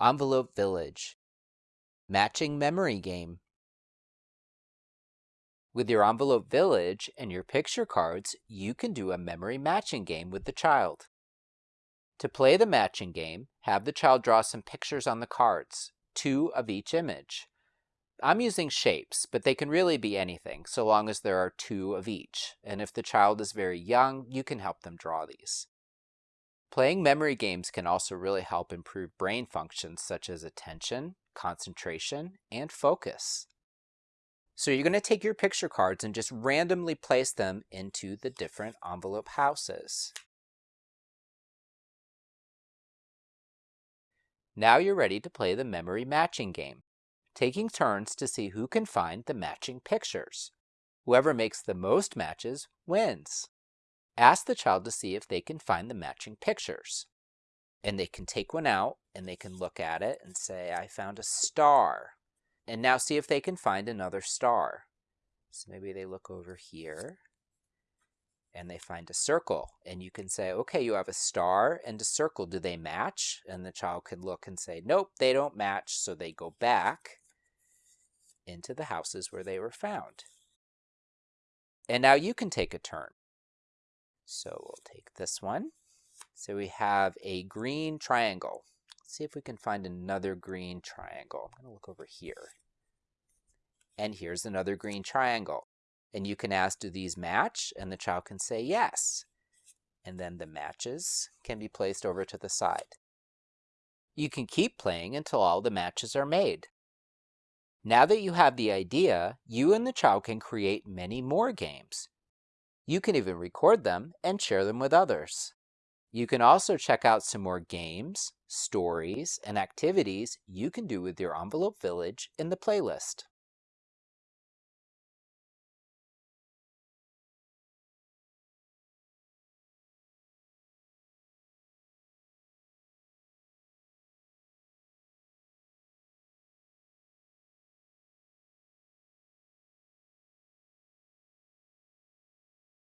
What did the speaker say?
Envelope Village. Matching Memory Game. With your Envelope Village and your picture cards, you can do a memory matching game with the child. To play the matching game, have the child draw some pictures on the cards, two of each image. I'm using shapes, but they can really be anything, so long as there are two of each. And if the child is very young, you can help them draw these. Playing memory games can also really help improve brain functions such as attention, concentration, and focus. So you're going to take your picture cards and just randomly place them into the different envelope houses. Now you're ready to play the memory matching game, taking turns to see who can find the matching pictures. Whoever makes the most matches wins. Ask the child to see if they can find the matching pictures. And they can take one out and they can look at it and say, I found a star. And now see if they can find another star. So maybe they look over here and they find a circle and you can say okay you have a star and a circle do they match and the child can look and say nope they don't match so they go back into the houses where they were found and now you can take a turn so we'll take this one so we have a green triangle Let's see if we can find another green triangle I'm going to look over here and here's another green triangle and you can ask, do these match? And the child can say yes. And then the matches can be placed over to the side. You can keep playing until all the matches are made. Now that you have the idea, you and the child can create many more games. You can even record them and share them with others. You can also check out some more games, stories, and activities you can do with your Envelope Village in the playlist.